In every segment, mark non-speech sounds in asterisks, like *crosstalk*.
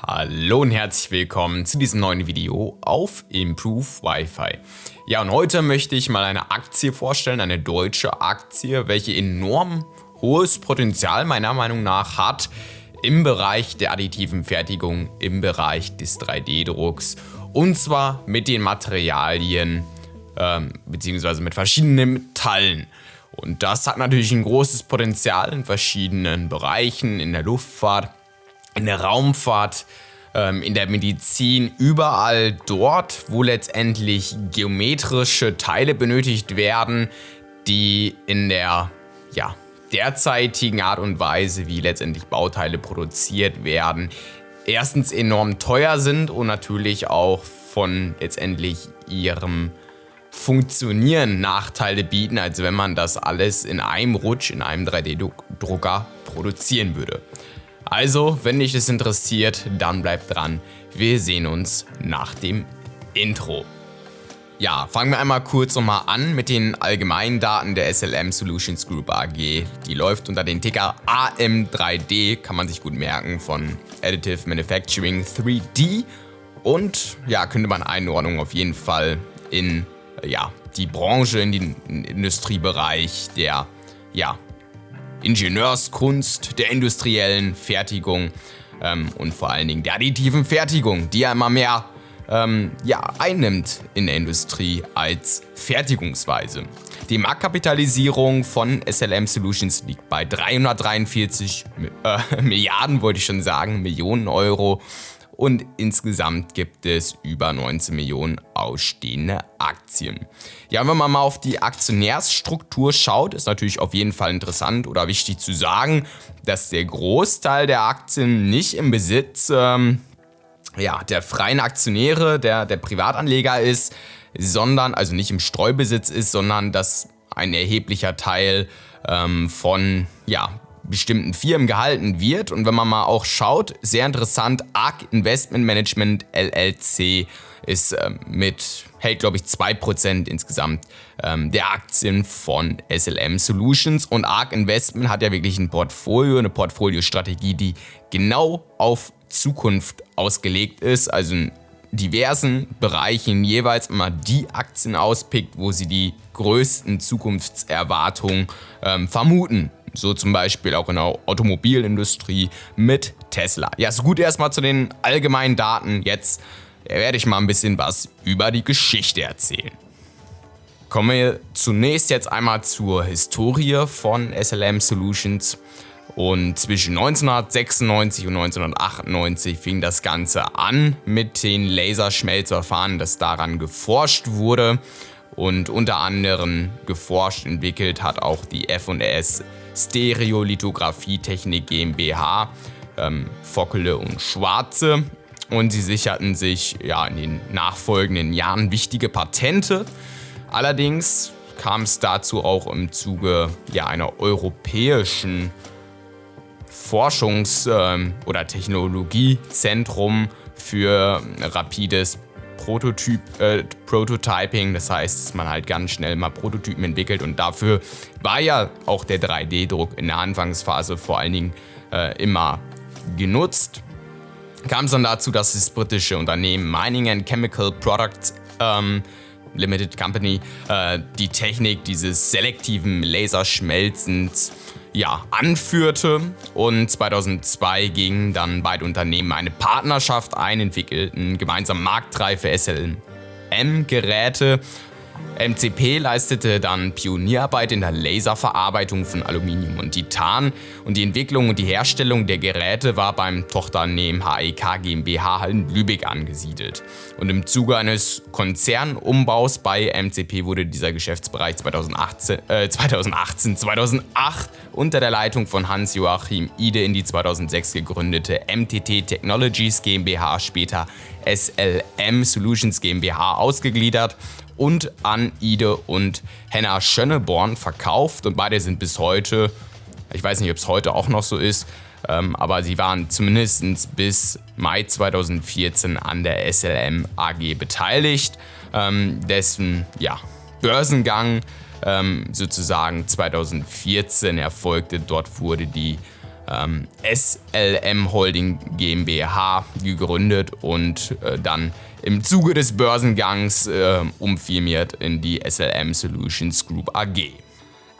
Hallo und herzlich willkommen zu diesem neuen Video auf Improve Wi-Fi. Ja, und heute möchte ich mal eine Aktie vorstellen, eine deutsche Aktie, welche enorm hohes Potenzial meiner Meinung nach hat im Bereich der additiven Fertigung, im Bereich des 3D-Drucks und zwar mit den Materialien ähm, beziehungsweise mit verschiedenen Metallen. Und das hat natürlich ein großes Potenzial in verschiedenen Bereichen, in der Luftfahrt, in der Raumfahrt, ähm, in der Medizin, überall dort, wo letztendlich geometrische Teile benötigt werden, die in der ja, derzeitigen Art und Weise, wie letztendlich Bauteile produziert werden, erstens enorm teuer sind und natürlich auch von letztendlich ihrem Funktionieren Nachteile bieten, als wenn man das alles in einem Rutsch in einem 3D-Drucker produzieren würde. Also, wenn dich das interessiert, dann bleib dran. Wir sehen uns nach dem Intro. Ja, fangen wir einmal kurz nochmal an mit den allgemeinen Daten der SLM Solutions Group AG. Die läuft unter den Ticker AM3D, kann man sich gut merken, von Additive Manufacturing 3D. Und ja, könnte man Einordnung auf jeden Fall in ja, die Branche, in den Industriebereich der ja, Ingenieurskunst, der industriellen Fertigung ähm, und vor allen Dingen der additiven Fertigung, die ja immer mehr ähm, ja, einnimmt in der Industrie als Fertigungsweise. Die Marktkapitalisierung von SLM Solutions liegt bei 343 äh, *laughs* Milliarden, wollte ich schon sagen, Millionen Euro und insgesamt gibt es über 19 Millionen ausstehende Aktien. Ja, wenn man mal auf die Aktionärsstruktur schaut, ist natürlich auf jeden Fall interessant oder wichtig zu sagen, dass der Großteil der Aktien nicht im Besitz ähm, ja, der freien Aktionäre, der, der Privatanleger ist, sondern, also nicht im Streubesitz ist, sondern dass ein erheblicher Teil ähm, von ja, bestimmten Firmen gehalten wird. Und wenn man mal auch schaut, sehr interessant, ARK Investment Management LLC ist ähm, mit, hält glaube ich 2% insgesamt ähm, der Aktien von SLM Solutions. Und ARK Investment hat ja wirklich ein Portfolio, eine Portfoliostrategie, die genau auf Zukunft ausgelegt ist. Also in diversen Bereichen jeweils immer die Aktien auspickt, wo sie die größten Zukunftserwartungen ähm, vermuten. So zum Beispiel auch in der Automobilindustrie mit Tesla. Ja, so gut erstmal zu den allgemeinen Daten. Jetzt werde ich mal ein bisschen was über die Geschichte erzählen. Kommen wir zunächst jetzt einmal zur Historie von SLM Solutions. Und zwischen 1996 und 1998 fing das Ganze an mit den Laserschmelzverfahren, dass daran geforscht wurde. Und unter anderem geforscht, entwickelt hat auch die F&S Stereolithographietechnik GmbH, ähm, Fockele und Schwarze. Und sie sicherten sich ja, in den nachfolgenden Jahren wichtige Patente. Allerdings kam es dazu auch im Zuge ja, einer europäischen Forschungs- ähm, oder Technologiezentrum für rapides Prototyp, äh, Prototyping, das heißt, dass man halt ganz schnell mal Prototypen entwickelt und dafür war ja auch der 3D-Druck in der Anfangsphase vor allen Dingen äh, immer genutzt. Kam es dann dazu, dass das britische Unternehmen Mining and Chemical Products ähm, Limited Company äh, die Technik dieses selektiven Laserschmelzens ja, anführte. Und 2002 gingen dann beide Unternehmen eine Partnerschaft ein, entwickelten gemeinsam marktreife SLM-Geräte MCP leistete dann Pionierarbeit in der Laserverarbeitung von Aluminium und Titan und die Entwicklung und die Herstellung der Geräte war beim Tochternehmen HEK GmbH in Lübeck angesiedelt. Und im Zuge eines Konzernumbaus bei MCP wurde dieser Geschäftsbereich 2018, äh, 2018 2008 unter der Leitung von Hans-Joachim Ide in die 2006 gegründete MTT Technologies GmbH, später SLM Solutions GmbH ausgegliedert und an Ide und Henna Schönneborn verkauft und beide sind bis heute, ich weiß nicht, ob es heute auch noch so ist, ähm, aber sie waren zumindest bis Mai 2014 an der SLM AG beteiligt, ähm, dessen ja, Börsengang ähm, sozusagen 2014 erfolgte. Dort wurde die ähm, SLM Holding GmbH gegründet und äh, dann im Zuge des Börsengangs äh, umfirmiert in die SLM Solutions Group AG.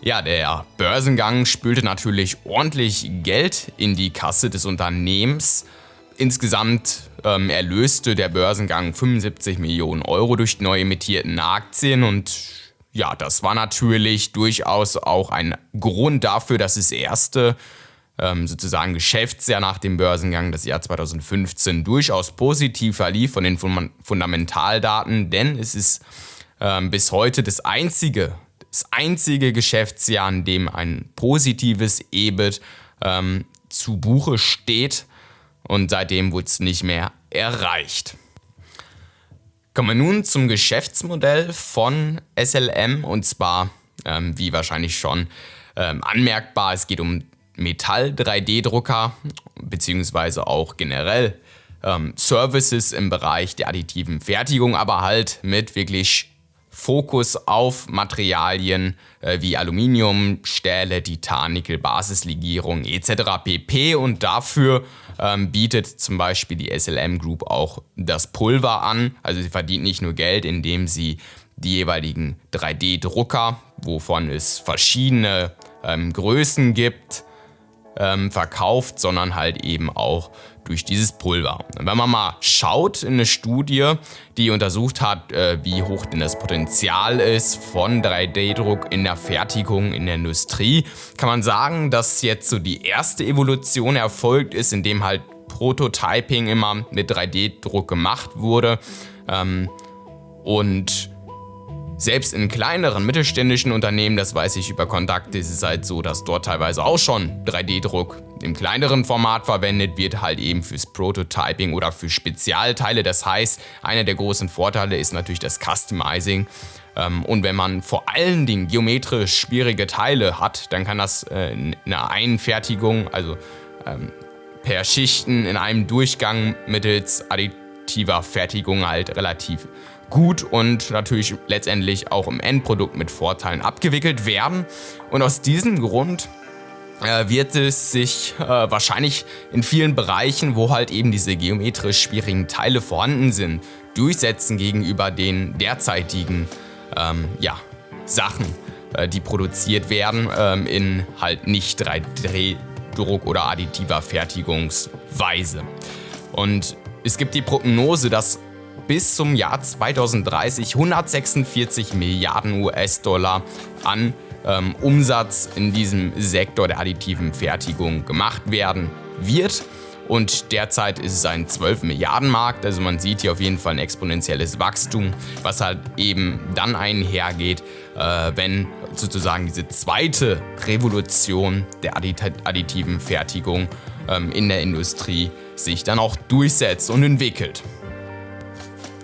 Ja, der Börsengang spülte natürlich ordentlich Geld in die Kasse des Unternehmens. Insgesamt ähm, erlöste der Börsengang 75 Millionen Euro durch die neu emittierten Aktien und ja, das war natürlich durchaus auch ein Grund dafür, dass das erste sozusagen Geschäftsjahr nach dem Börsengang, das Jahr 2015, durchaus positiv verlief von den Fundamentaldaten, denn es ist ähm, bis heute das einzige, das einzige Geschäftsjahr, in dem ein positives EBIT ähm, zu Buche steht und seitdem wurde es nicht mehr erreicht. Kommen wir nun zum Geschäftsmodell von SLM und zwar, ähm, wie wahrscheinlich schon ähm, anmerkbar, es geht um Metall-3D-Drucker beziehungsweise auch generell ähm, Services im Bereich der additiven Fertigung, aber halt mit wirklich Fokus auf Materialien äh, wie Aluminium, Stähle, Titan, Nickel, Basislegierung etc. pp. Und dafür ähm, bietet zum Beispiel die SLM Group auch das Pulver an. Also sie verdient nicht nur Geld, indem sie die jeweiligen 3D-Drucker, wovon es verschiedene ähm, Größen gibt, ähm, verkauft, sondern halt eben auch durch dieses Pulver. Wenn man mal schaut in eine Studie, die untersucht hat, äh, wie hoch denn das Potenzial ist von 3D-Druck in der Fertigung, in der Industrie, kann man sagen, dass jetzt so die erste Evolution erfolgt ist, indem halt Prototyping immer mit 3D-Druck gemacht wurde. Ähm, und selbst in kleineren mittelständischen Unternehmen, das weiß ich über Kontakte, ist es halt so, dass dort teilweise auch schon 3D-Druck im kleineren Format verwendet wird, halt eben fürs Prototyping oder für Spezialteile. Das heißt, einer der großen Vorteile ist natürlich das Customizing. Ähm, und wenn man vor allen Dingen geometrisch schwierige Teile hat, dann kann das äh, in einer Einfertigung, also ähm, per Schichten in einem Durchgang mittels additiver Fertigung halt relativ gut und natürlich letztendlich auch im Endprodukt mit Vorteilen abgewickelt werden. Und aus diesem Grund äh, wird es sich äh, wahrscheinlich in vielen Bereichen, wo halt eben diese geometrisch schwierigen Teile vorhanden sind, durchsetzen gegenüber den derzeitigen ähm, ja, Sachen, äh, die produziert werden ähm, in halt nicht 3D-Druck oder additiver Fertigungsweise. Und es gibt die Prognose, dass bis zum Jahr 2030 146 Milliarden US-Dollar an ähm, Umsatz in diesem Sektor der additiven Fertigung gemacht werden wird. Und derzeit ist es ein 12 Milliarden Markt, also man sieht hier auf jeden Fall ein exponentielles Wachstum, was halt eben dann einhergeht, äh, wenn sozusagen diese zweite Revolution der additiven Fertigung ähm, in der Industrie sich dann auch durchsetzt und entwickelt.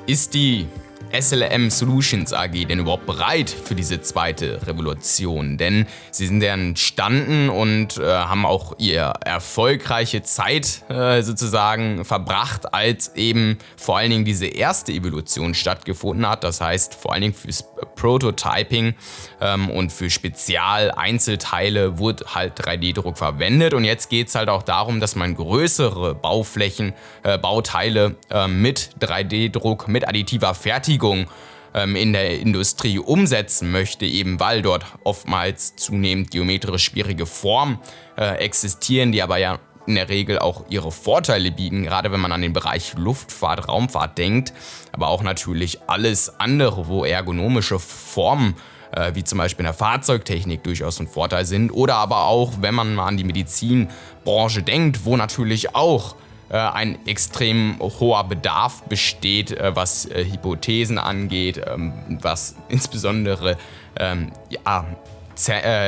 Ist die SLM Solutions AG denn überhaupt bereit für diese zweite Revolution? Denn sie sind ja entstanden und äh, haben auch ihre erfolgreiche Zeit äh, sozusagen verbracht, als eben vor allen Dingen diese erste Evolution stattgefunden hat. Das heißt vor allen Dingen fürs Prototyping ähm, und für Spezial-Einzelteile wurde halt 3D-Druck verwendet. Und jetzt geht es halt auch darum, dass man größere Bauflächen, äh, Bauteile äh, mit 3D-Druck, mit additiver Fertigung Bewegung ähm, in der Industrie umsetzen möchte, eben weil dort oftmals zunehmend geometrisch schwierige Formen äh, existieren, die aber ja in der Regel auch ihre Vorteile bieten, gerade wenn man an den Bereich Luftfahrt, Raumfahrt denkt, aber auch natürlich alles andere, wo ergonomische Formen äh, wie zum Beispiel in der Fahrzeugtechnik durchaus ein Vorteil sind oder aber auch, wenn man mal an die Medizinbranche denkt, wo natürlich auch ein extrem hoher Bedarf besteht, äh, was äh, Hypothesen angeht, ähm, was insbesondere ähm, ja,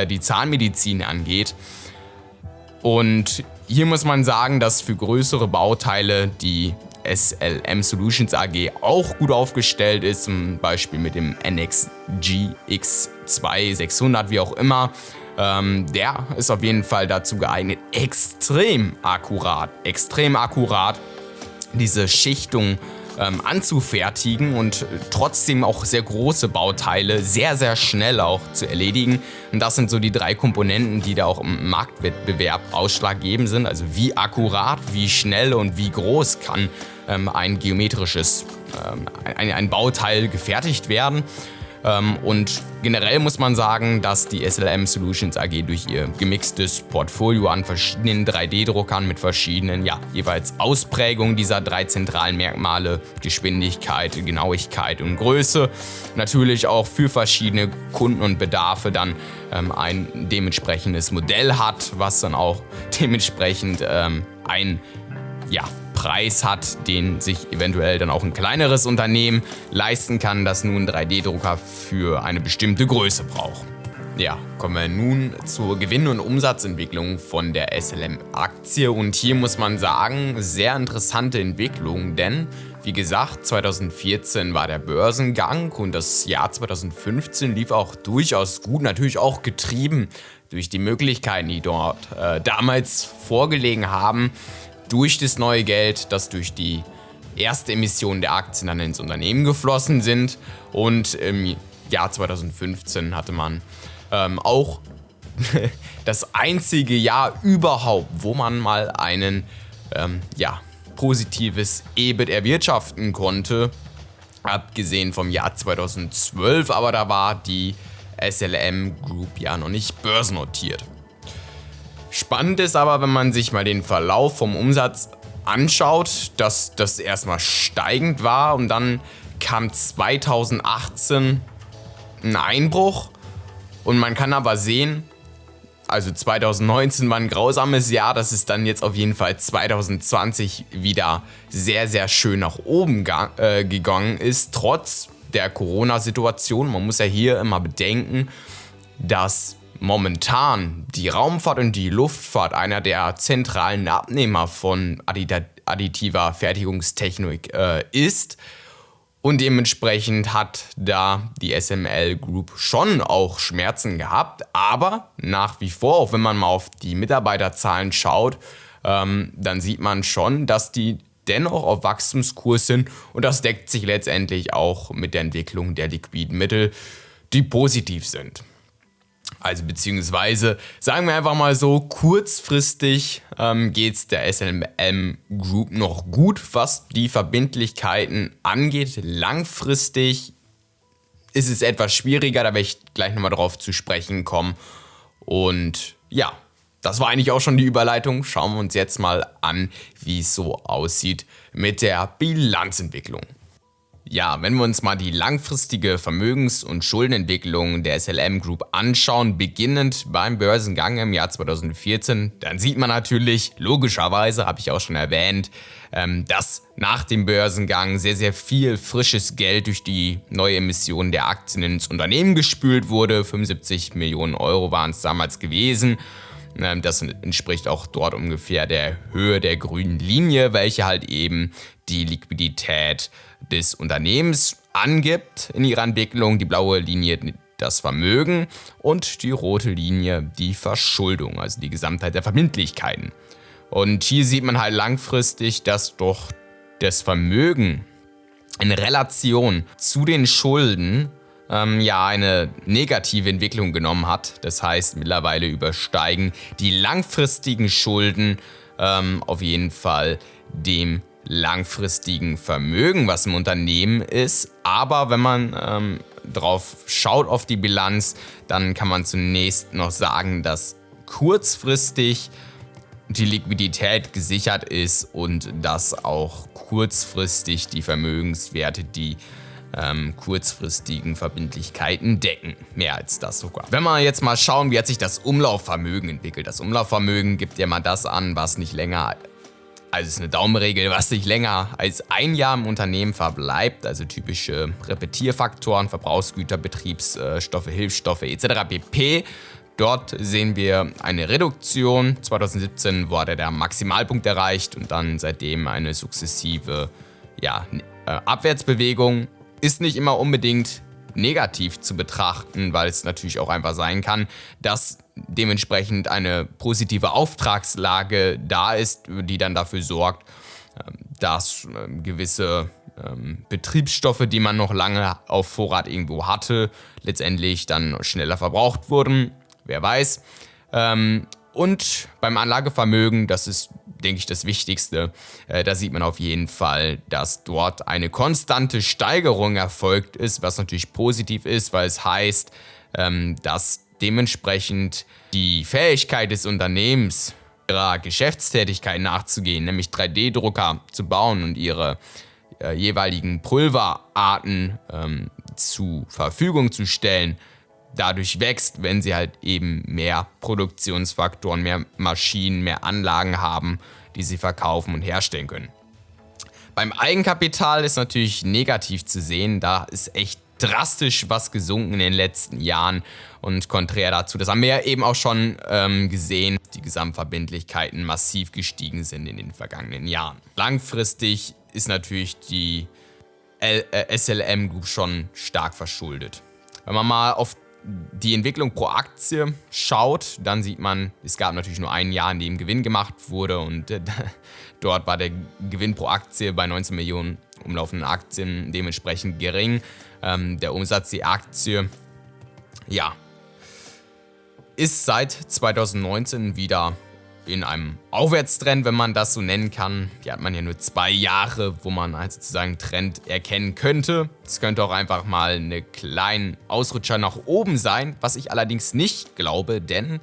die Zahnmedizin angeht. Und hier muss man sagen, dass für größere Bauteile die SLM Solutions AG auch gut aufgestellt ist, zum Beispiel mit dem NXG X2 600, wie auch immer. Ähm, der ist auf jeden Fall dazu geeignet, extrem akkurat, extrem akkurat diese Schichtung ähm, anzufertigen und trotzdem auch sehr große Bauteile sehr, sehr schnell auch zu erledigen. Und das sind so die drei Komponenten, die da auch im Marktwettbewerb ausschlaggebend sind. Also wie akkurat, wie schnell und wie groß kann ähm, ein geometrisches, ähm, ein, ein Bauteil gefertigt werden. Ähm, und generell muss man sagen, dass die SLM Solutions AG durch ihr gemixtes Portfolio an verschiedenen 3D-Druckern mit verschiedenen, ja, jeweils Ausprägungen dieser drei zentralen Merkmale, Geschwindigkeit, Genauigkeit und Größe, natürlich auch für verschiedene Kunden und Bedarfe dann ähm, ein dementsprechendes Modell hat, was dann auch *laughs* dementsprechend ähm, ein ja, Preis hat, den sich eventuell dann auch ein kleineres Unternehmen leisten kann, das nun 3D-Drucker für eine bestimmte Größe braucht. Ja, kommen wir nun zur Gewinn- und Umsatzentwicklung von der SLM-Aktie. Und hier muss man sagen, sehr interessante Entwicklung, denn wie gesagt, 2014 war der Börsengang und das Jahr 2015 lief auch durchaus gut, natürlich auch getrieben durch die Möglichkeiten, die dort äh, damals vorgelegen haben durch das neue Geld, das durch die erste Emission der Aktien dann ins Unternehmen geflossen sind. Und im Jahr 2015 hatte man ähm, auch *laughs* das einzige Jahr überhaupt, wo man mal einen ähm, ja, positives EBIT erwirtschaften konnte. Abgesehen vom Jahr 2012, aber da war die SLM Group ja noch nicht börsennotiert. Spannend ist aber, wenn man sich mal den Verlauf vom Umsatz anschaut, dass das erstmal steigend war und dann kam 2018 ein Einbruch und man kann aber sehen, also 2019 war ein grausames Jahr, dass es dann jetzt auf jeden Fall 2020 wieder sehr, sehr schön nach oben äh, gegangen ist, trotz der Corona-Situation. Man muss ja hier immer bedenken, dass momentan die Raumfahrt und die Luftfahrt einer der zentralen Abnehmer von additiver Fertigungstechnik äh, ist. Und dementsprechend hat da die SML Group schon auch Schmerzen gehabt. Aber nach wie vor, auch wenn man mal auf die Mitarbeiterzahlen schaut, ähm, dann sieht man schon, dass die dennoch auf Wachstumskurs sind. Und das deckt sich letztendlich auch mit der Entwicklung der liquiden Mittel, die positiv sind. Also beziehungsweise, sagen wir einfach mal so, kurzfristig ähm, geht es der SLM Group noch gut, was die Verbindlichkeiten angeht. Langfristig ist es etwas schwieriger, da werde ich gleich nochmal drauf zu sprechen kommen. Und ja, das war eigentlich auch schon die Überleitung. Schauen wir uns jetzt mal an, wie es so aussieht mit der Bilanzentwicklung. Ja, wenn wir uns mal die langfristige Vermögens- und Schuldenentwicklung der SLM Group anschauen, beginnend beim Börsengang im Jahr 2014, dann sieht man natürlich, logischerweise, habe ich auch schon erwähnt, ähm, dass nach dem Börsengang sehr, sehr viel frisches Geld durch die neue Emission der Aktien ins Unternehmen gespült wurde. 75 Millionen Euro waren es damals gewesen. Ähm, das entspricht auch dort ungefähr der Höhe der grünen Linie, welche halt eben die Liquidität des Unternehmens angibt in ihrer Entwicklung. Die blaue Linie das Vermögen und die rote Linie die Verschuldung, also die Gesamtheit der Verbindlichkeiten. Und hier sieht man halt langfristig, dass doch das Vermögen in Relation zu den Schulden ähm, ja eine negative Entwicklung genommen hat. Das heißt, mittlerweile übersteigen die langfristigen Schulden ähm, auf jeden Fall dem langfristigen Vermögen, was im Unternehmen ist. Aber wenn man ähm, drauf schaut auf die Bilanz, dann kann man zunächst noch sagen, dass kurzfristig die Liquidität gesichert ist und dass auch kurzfristig die Vermögenswerte die ähm, kurzfristigen Verbindlichkeiten decken. Mehr als das sogar. Wenn wir jetzt mal schauen, wie hat sich das Umlaufvermögen entwickelt. Das Umlaufvermögen gibt ja mal das an, was nicht länger also es ist eine Daumenregel, was nicht länger als ein Jahr im Unternehmen verbleibt, also typische Repetierfaktoren, Verbrauchsgüter, Betriebsstoffe, Hilfsstoffe etc. pp. Dort sehen wir eine Reduktion. 2017 wurde der Maximalpunkt erreicht und dann seitdem eine sukzessive ja, äh, Abwärtsbewegung. Ist nicht immer unbedingt negativ zu betrachten, weil es natürlich auch einfach sein kann, dass dementsprechend eine positive Auftragslage da ist, die dann dafür sorgt, ähm, dass ähm, gewisse ähm, Betriebsstoffe, die man noch lange auf Vorrat irgendwo hatte, letztendlich dann schneller verbraucht wurden. Wer weiß. Und beim Anlagevermögen, das ist, denke ich, das Wichtigste, äh, da sieht man auf jeden Fall, dass dort eine konstante Steigerung erfolgt ist, was natürlich positiv ist, weil es heißt, ähm, dass dementsprechend die Fähigkeit des Unternehmens, ihrer Geschäftstätigkeit nachzugehen, nämlich 3D-Drucker zu bauen und ihre äh, jeweiligen Pulverarten ähm, zur Verfügung zu stellen, dadurch wächst, wenn sie halt eben mehr Produktionsfaktoren, mehr Maschinen, mehr Anlagen haben, die sie verkaufen und herstellen können. Beim Eigenkapital ist natürlich negativ zu sehen, da ist echt drastisch was gesunken in den letzten Jahren und konträr dazu, das haben wir ja eben auch schon ähm, gesehen, die Gesamtverbindlichkeiten massiv gestiegen sind in den vergangenen Jahren. Langfristig ist natürlich die äh, SLM Group schon stark verschuldet. Wenn man mal auf die Entwicklung pro Aktie schaut, dann sieht man, es gab natürlich nur ein Jahr, in dem Gewinn gemacht wurde und äh, dort war der Gewinn pro Aktie bei 19 Millionen umlaufenden Aktien dementsprechend gering. Ähm, der Umsatz die Aktie, ja, ist seit 2019 wieder in einem Aufwärtstrend, wenn man das so nennen kann. Hier hat man ja nur zwei Jahre, wo man halt sozusagen Trend erkennen könnte. Es könnte auch einfach mal eine kleine Ausrutscher nach oben sein, was ich allerdings nicht glaube, denn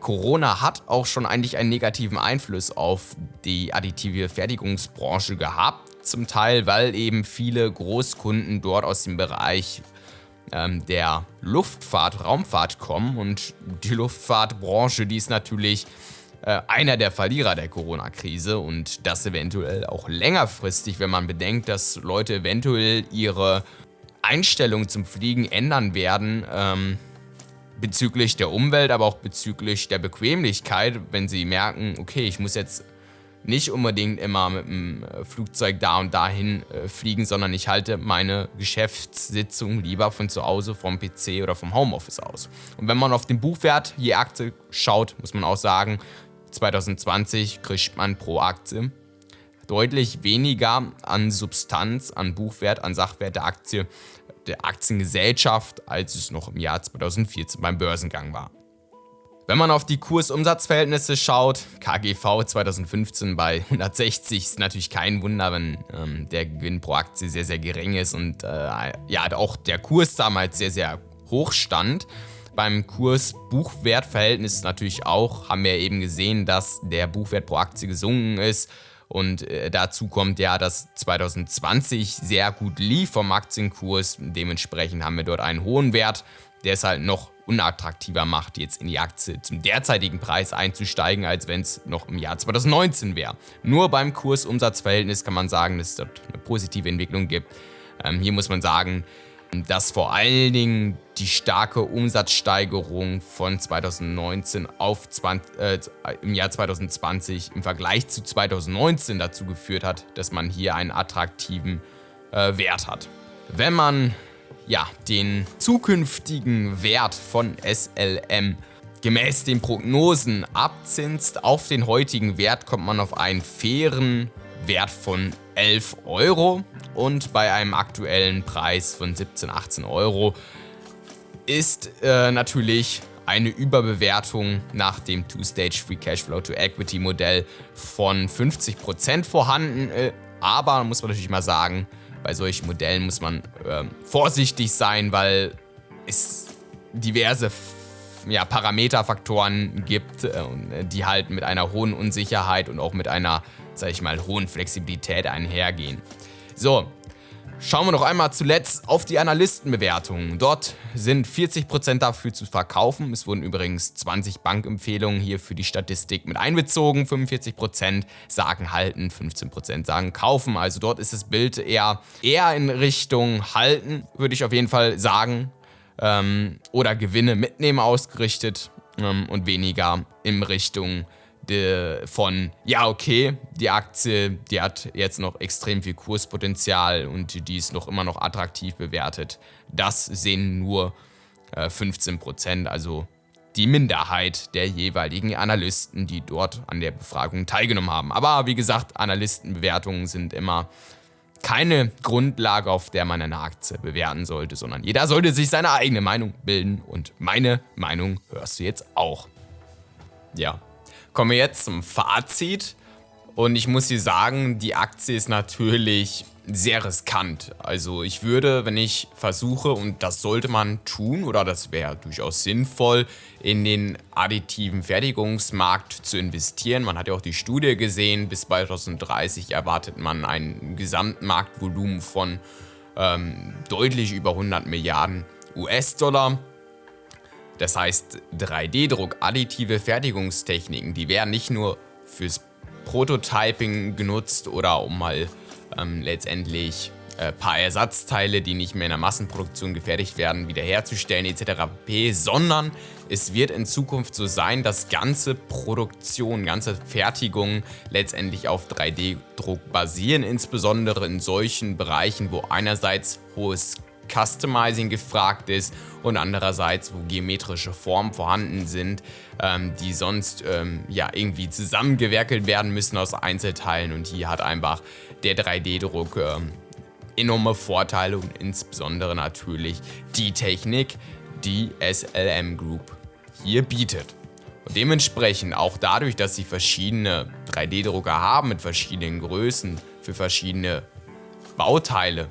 Corona hat auch schon eigentlich einen negativen Einfluss auf die additive Fertigungsbranche gehabt. Zum Teil, weil eben viele Großkunden dort aus dem Bereich ähm, der Luftfahrt, Raumfahrt kommen und die Luftfahrtbranche, die ist natürlich äh, einer der Verlierer der Corona-Krise und das eventuell auch längerfristig, wenn man bedenkt, dass Leute eventuell ihre Einstellung zum Fliegen ändern werden, ähm, bezüglich der Umwelt, aber auch bezüglich der Bequemlichkeit, wenn sie merken, okay, ich muss jetzt nicht unbedingt immer mit dem äh, Flugzeug da und dahin äh, fliegen, sondern ich halte meine Geschäftssitzung lieber von zu Hause vom PC oder vom Homeoffice aus. Und wenn man auf den Buchwert je Aktie schaut, muss man auch sagen, 2020 kriegt man pro Aktie deutlich weniger an Substanz, an Buchwert, an Sachwert der Aktie, der Aktiengesellschaft, als es noch im Jahr 2014 beim Börsengang war. Wenn man auf die Kursumsatzverhältnisse schaut, KGV 2015 bei 160 ist natürlich kein Wunder, wenn ähm, der Gewinn pro Aktie sehr, sehr gering ist und äh, ja, auch der Kurs damals sehr, sehr hoch stand beim Kurs-Buchwert-Verhältnis natürlich auch, haben wir eben gesehen, dass der Buchwert pro Aktie gesunken ist. Und äh, dazu kommt ja, dass 2020 sehr gut lief vom Aktienkurs. Dementsprechend haben wir dort einen hohen Wert, der es halt noch unattraktiver macht, jetzt in die Aktie zum derzeitigen Preis einzusteigen, als wenn es noch im Jahr 2019 wäre. Nur beim Kurs-Umsatz-Verhältnis kann man sagen, dass es dort eine positive Entwicklung gibt. Ähm, hier muss man sagen, dass vor allen Dingen die starke Umsatzsteigerung von 2019 auf 20, äh, im Jahr 2020 im Vergleich zu 2019 dazu geführt hat, dass man hier einen attraktiven äh, Wert hat. Wenn man ja, den zukünftigen Wert von SLM gemäß den Prognosen abzinst auf den heutigen Wert, kommt man auf einen fairen Wert von 11 Euro und bei einem aktuellen Preis von 17, 18 Euro ist äh, natürlich eine Überbewertung nach dem Two-Stage Free Cashflow to Equity Modell von 50% vorhanden. Äh, aber muss man natürlich mal sagen, bei solchen Modellen muss man äh, vorsichtig sein, weil es diverse ja, Parameterfaktoren gibt, äh, die halt mit einer hohen Unsicherheit und auch mit einer, sag ich mal, hohen Flexibilität einhergehen. So, Schauen wir noch einmal zuletzt auf die Analystenbewertungen. Dort sind 40% dafür zu verkaufen. Es wurden übrigens 20 Bankempfehlungen hier für die Statistik mit einbezogen. 45% sagen halten, 15% sagen kaufen. Also dort ist das Bild eher, eher in Richtung halten, würde ich auf jeden Fall sagen. Ähm, oder Gewinne mitnehmen ausgerichtet ähm, und weniger in Richtung de, von, ja okay, die Aktie, die hat jetzt noch extrem viel Kurspotenzial und die ist noch immer noch attraktiv bewertet. Das sehen nur äh, 15%, also die Minderheit der jeweiligen Analysten, die dort an der Befragung teilgenommen haben. Aber wie gesagt, Analystenbewertungen sind immer keine Grundlage, auf der man eine Aktie bewerten sollte, sondern jeder sollte sich seine eigene Meinung bilden und meine Meinung hörst du jetzt auch. Ja, kommen wir jetzt zum Fazit. Und ich muss dir sagen, die Aktie ist natürlich sehr riskant. Also ich würde, wenn ich versuche, und das sollte man tun, oder das wäre durchaus sinnvoll, in den additiven Fertigungsmarkt zu investieren. Man hat ja auch die Studie gesehen, bis 2030 erwartet man ein Gesamtmarktvolumen von ähm, deutlich über 100 Milliarden US-Dollar. Das heißt, 3D-Druck, additive Fertigungstechniken, die werden nicht nur fürs Prototyping genutzt oder um mal ähm, letztendlich äh, paar Ersatzteile, die nicht mehr in der Massenproduktion gefertigt werden, wiederherzustellen etc. pp, sondern es wird in Zukunft so sein, dass ganze Produktion, ganze Fertigung letztendlich auf 3D-Druck basieren, insbesondere in solchen Bereichen, wo einerseits hohes Customizing gefragt ist und andererseits, wo geometrische Formen vorhanden sind, ähm, die sonst ähm, ja irgendwie zusammengewerkelt werden müssen aus Einzelteilen und hier hat einfach der 3D-Druck ähm, enorme Vorteile und insbesondere natürlich die Technik, die SLM Group hier bietet. Und dementsprechend auch dadurch, dass sie verschiedene 3D-Drucker haben mit verschiedenen Größen für verschiedene Bauteile,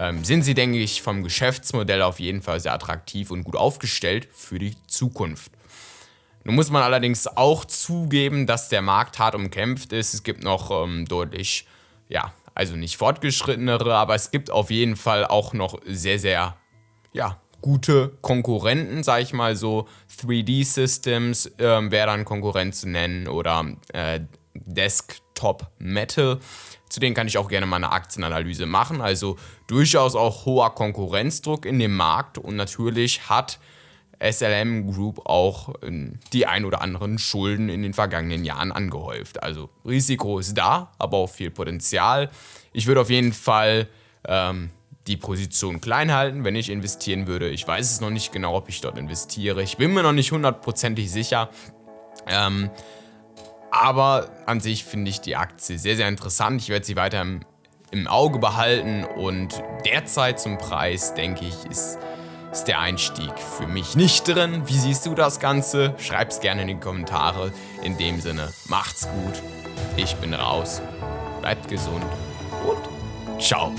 ähm, sind sie, denke ich, vom Geschäftsmodell auf jeden Fall sehr attraktiv und gut aufgestellt für die Zukunft. Nun muss man allerdings auch zugeben, dass der Markt hart umkämpft ist. Es gibt noch ähm, deutlich, ja, also nicht fortgeschrittenere, aber es gibt auf jeden Fall auch noch sehr, sehr, ja, gute Konkurrenten, sag ich mal so. 3D-Systems ähm, wäre dann Konkurrent zu nennen oder äh, Desktop Metal. Zu denen kann ich auch gerne mal eine Aktienanalyse machen. Also durchaus auch hoher Konkurrenzdruck in dem Markt und natürlich hat SLM Group auch ähm, die ein oder anderen Schulden in den vergangenen Jahren angehäuft. Also Risiko ist da, aber auch viel Potenzial. Ich würde auf jeden Fall ähm, die Position klein halten, wenn ich investieren würde. Ich weiß es noch nicht genau, ob ich dort investiere. Ich bin mir noch nicht hundertprozentig sicher. Ähm, aber an sich finde ich die Aktie sehr, sehr interessant. Ich werde sie weiter im, im Auge behalten und derzeit zum Preis, denke ich, ist, ist der Einstieg für mich nicht drin. Wie siehst du das Ganze? Schreib es gerne in die Kommentare. In dem Sinne, macht's gut. Ich bin raus. Bleibt gesund und ciao.